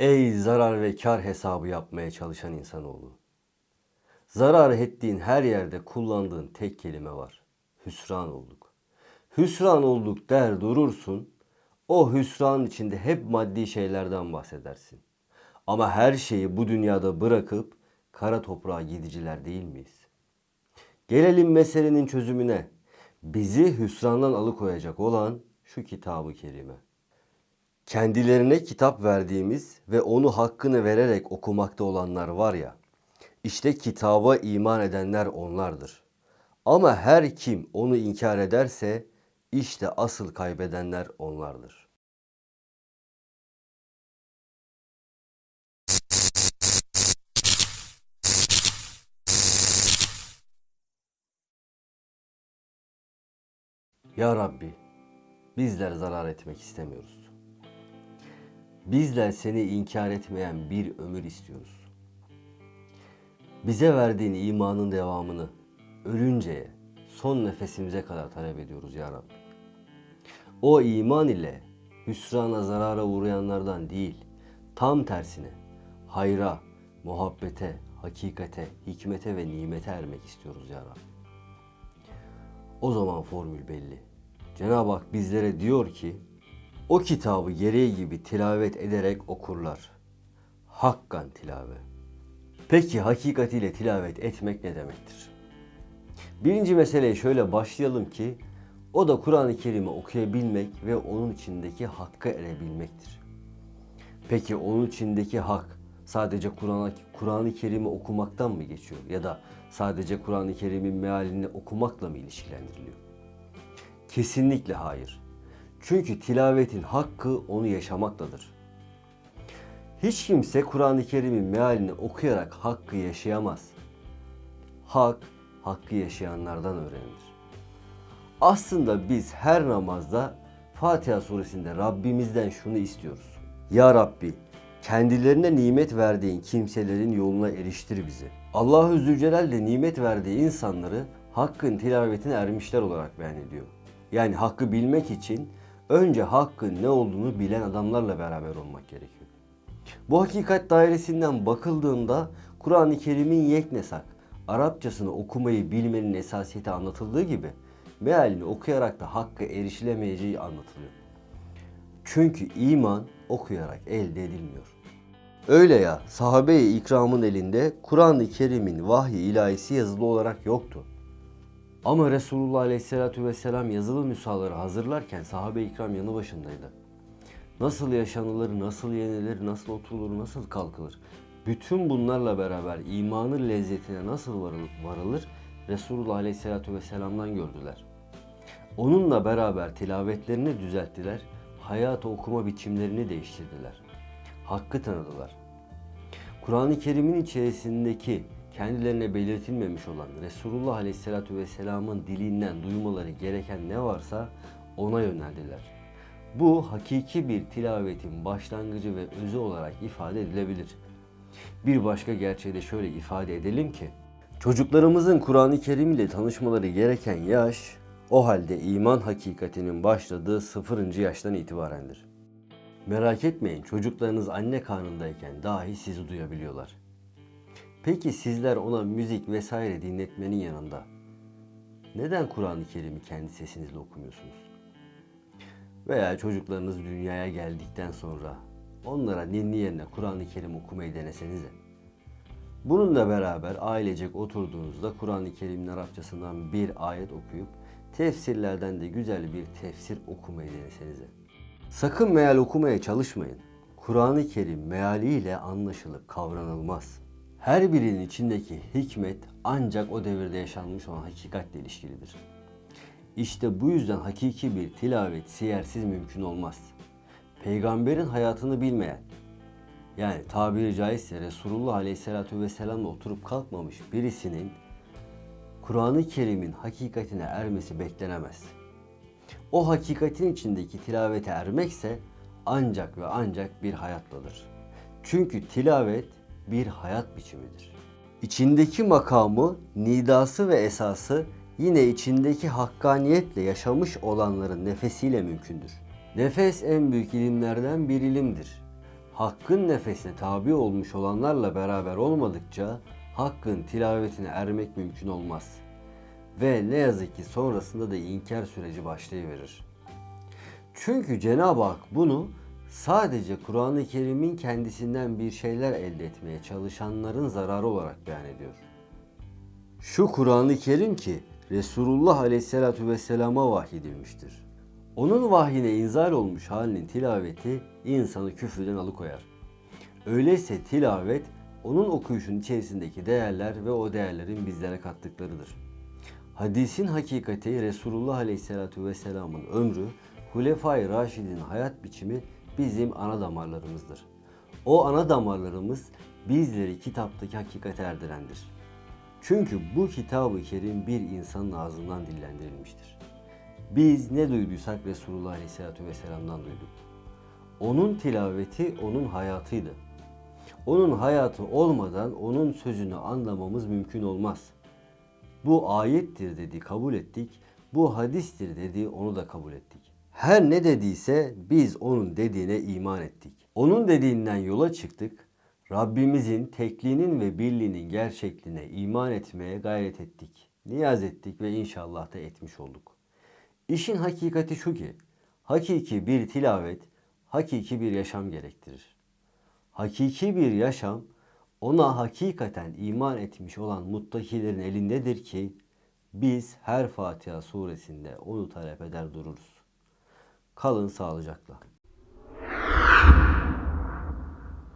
Ey zarar ve kar hesabı yapmaya çalışan insanoğlu. Zarar ettiğin her yerde kullandığın tek kelime var. Hüsran olduk. Hüsran olduk der durursun. O hüsranın içinde hep maddi şeylerden bahsedersin. Ama her şeyi bu dünyada bırakıp kara toprağa gidiciler değil miyiz? Gelelim meselenin çözümüne. Bizi hüsrandan alıkoyacak olan şu kitabı kerime. Kendilerine kitap verdiğimiz ve onu hakkını vererek okumakta olanlar var ya, işte kitaba iman edenler onlardır. Ama her kim onu inkar ederse işte asıl kaybedenler onlardır. Ya Rabbi, bizler zarar etmek istemiyoruz. Bizler seni inkar etmeyen bir ömür istiyoruz. Bize verdiğin imanın devamını ölünceye, son nefesimize kadar talep ediyoruz ya Rabbi. O iman ile hüsrana zarara uğrayanlardan değil, tam tersine hayra, muhabbete, hakikate, hikmete ve nimete ermek istiyoruz ya Rabbi. O zaman formül belli. Cenab-ı Hak bizlere diyor ki o kitabı gereği gibi tilavet ederek okurlar. Hakkan tilave. Peki hakikatiyle tilavet etmek ne demektir? Birinci meseleye şöyle başlayalım ki o da Kur'an-ı Kerim'i okuyabilmek ve onun içindeki hakka erebilmektir. Peki onun içindeki hak sadece Kur'an-ı Kerim'i okumaktan mı geçiyor ya da sadece Kur'an-ı Kerim'in mealini okumakla mı ilişkilendiriliyor? Kesinlikle hayır. Çünkü tilavetin hakkı onu yaşamaktadır. Hiç kimse Kur'an-ı Kerim'in mealini okuyarak hakkı yaşayamaz. Hak, hakkı yaşayanlardan öğrenilir. Aslında biz her namazda Fatiha suresinde Rabbimizden şunu istiyoruz. Ya Rabbi, kendilerine nimet verdiğin kimselerin yoluna eriştir bizi. Allahu Zülcelal de nimet verdiği insanları hakkın tilavetine ermişler olarak beyan ediyor. Yani hakkı bilmek için önce hakkın ne olduğunu bilen adamlarla beraber olmak gerekiyor. Bu hakikat dairesinden bakıldığında Kur'an-ı Kerim'in yeknesak, Arapçasını okumayı bilmenin esasiyeti anlatıldığı gibi mealini okuyarak da hakka erişilemeyeceği anlatılıyor. Çünkü iman okuyarak elde edilmiyor. Öyle ya sahabe-i ikramın elinde Kur'an-ı Kerim'in vahyi ilahisi yazılı olarak yoktu. Ama Resulullah Aleyhisselatü Vesselam yazılı nüshaları hazırlarken sahabe-i yanı başındaydı. Nasıl yaşanılır, nasıl yenilir, nasıl oturulur, nasıl kalkılır? Bütün bunlarla beraber imanın lezzetine nasıl varılır, Resulullah Aleyhisselatü Vesselam'dan gördüler. Onunla beraber tilavetlerini düzelttiler, hayata okuma biçimlerini değiştirdiler. Hakkı tanıdılar. Kur'an-ı Kerim'in içerisindeki kendilerine belirtilmemiş olan Resulullah Aleyhisselatü Vesselam'ın dilinden duymaları gereken ne varsa ona yöneldiler. Bu hakiki bir tilavetin başlangıcı ve özü olarak ifade edilebilir. Bir başka gerçeği de şöyle ifade edelim ki, çocuklarımızın Kur'an-ı Kerim ile tanışmaları gereken yaş, o halde iman hakikatinin başladığı sıfırıncı yaştan itibarendir. Merak etmeyin çocuklarınız anne karnındayken dahi sizi duyabiliyorlar. Peki sizler ona müzik vesaire dinletmenin yanında neden Kur'an-ı Kerim'i kendi sesinizle okumuyorsunuz? Veya çocuklarınız dünyaya geldikten sonra onlara ninni yerine Kur'an-ı Kerim okumayı denesenize. Bununla beraber ailecek oturduğunuzda Kur'an-ı Kerim'in Arapçasından bir ayet okuyup tefsirlerden de güzel bir tefsir okumayı denesenize. Sakın meal okumaya çalışmayın. Kur'an-ı Kerim mealiyle anlaşılıp kavranılmaz. Her birinin içindeki hikmet ancak o devirde yaşanmış olan hakikatle ilişkilidir. İşte bu yüzden hakiki bir tilavet siyersiz mümkün olmaz. Peygamberin hayatını bilmeyen, yani tabiri caizse Resulullah Aleyhisselatü Vesselam'la oturup kalkmamış birisinin Kur'an-ı Kerim'in hakikatine ermesi beklenemez. O hakikatin içindeki tilavete ermekse ancak ve ancak bir hayatladır. Çünkü tilavet bir hayat biçimidir. İçindeki makamı, nidası ve esası yine içindeki hakkaniyetle yaşamış olanların nefesiyle mümkündür. Nefes en büyük ilimlerden bir ilimdir. Hakkın nefesine tabi olmuş olanlarla beraber olmadıkça Hakkın tilavetine ermek mümkün olmaz. Ve ne yazık ki sonrasında da inkar süreci başlayıverir. Çünkü Cenab-ı Hak bunu sadece Kur'an-ı Kerim'in kendisinden bir şeyler elde etmeye çalışanların zararı olarak beyan ediyor. Şu Kur'an-ı Kerim ki Resulullah Aleyhisselatü Vesselam'a vahyedilmiştir. Onun vahyine inzal olmuş halinin tilaveti insanı küfrden alıkoyar. Öyleyse tilavet onun okuyuşun içerisindeki değerler ve o değerlerin bizlere kattıklarıdır. Hadisin hakikati Resulullah Aleyhisselatü Vesselam'ın ömrü, Hulefai Raşid'in hayat biçimi bizim ana damarlarımızdır. O ana damarlarımız bizleri kitaptaki hakikate erdirendir. Çünkü bu kitabı kerim bir insanın ağzından dillendirilmiştir. Biz ne duyduysak Resulullah Aleyhisselatü Vesselam'dan duyduk. Onun tilaveti onun hayatıydı. Onun hayatı olmadan onun sözünü anlamamız mümkün olmaz. Bu ayettir dedi kabul ettik. Bu hadistir dedi onu da kabul ettik. Her ne dediyse biz onun dediğine iman ettik. Onun dediğinden yola çıktık. Rabbimizin tekliğinin ve birliğinin gerçekliğine iman etmeye gayret ettik. Niyaz ettik ve inşallah da etmiş olduk. İşin hakikati şu ki, hakiki bir tilavet, hakiki bir yaşam gerektirir. Hakiki bir yaşam, ona hakikaten iman etmiş olan muttakilerin elindedir ki, biz her Fatiha suresinde onu talep eder dururuz. Kalın sağlıcakla.